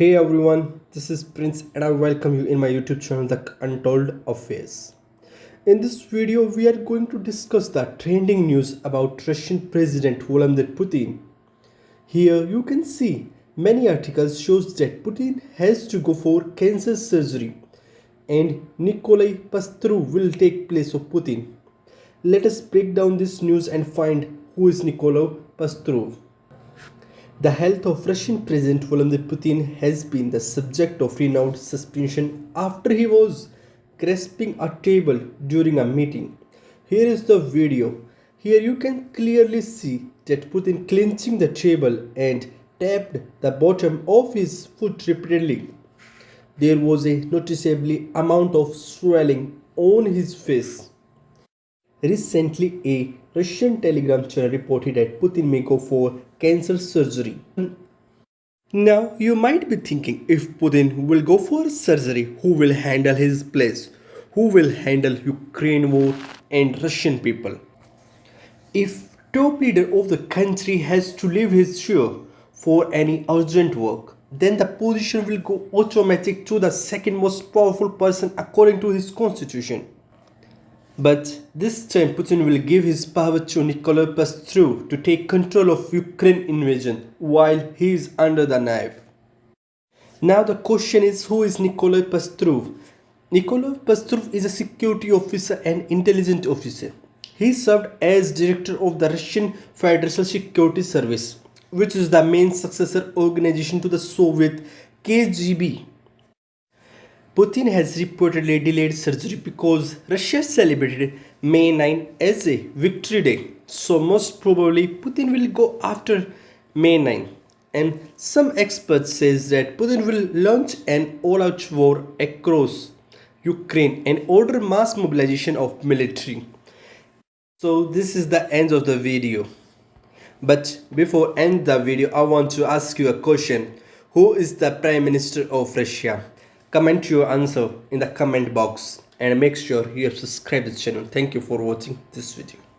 Hey everyone, this is Prince and I welcome you in my YouTube channel The Untold Affairs. In this video, we are going to discuss the trending news about Russian President Vladimir Putin. Here you can see many articles shows that Putin has to go for cancer surgery and Nikolai Pastrov will take place of Putin. Let us break down this news and find who is Nikolai Pastrov. The health of Russian President Vladimir Putin has been the subject of renewed suspicion after he was grasping a table during a meeting. Here is the video. Here you can clearly see that Putin clenching the table and tapped the bottom of his foot repeatedly. There was a noticeably amount of swelling on his face. Recently, a Russian telegram channel reported that Putin may go for cancer surgery. Now, you might be thinking if Putin will go for surgery, who will handle his place? Who will handle Ukraine war and Russian people? If top leader of the country has to leave his chair for any urgent work, then the position will go automatic to the second most powerful person according to his constitution. But this time Putin will give his power to Nikolai Pastrov to take control of Ukraine invasion while he is under the knife. Now the question is who is Nikolai Pastrov? Nikolai Pastrov is a security officer and intelligence officer. He served as director of the Russian Federal Security Service, which is the main successor organization to the Soviet KGB. Putin has reportedly delayed surgery because Russia celebrated May 9 as a victory day. So most probably Putin will go after May 9. And some experts says that Putin will launch an all-out war across Ukraine and order mass mobilization of military. So this is the end of the video. But before end the video, I want to ask you a question. Who is the Prime Minister of Russia? Comment your answer in the comment box and make sure you have subscribed this channel. Thank you for watching this video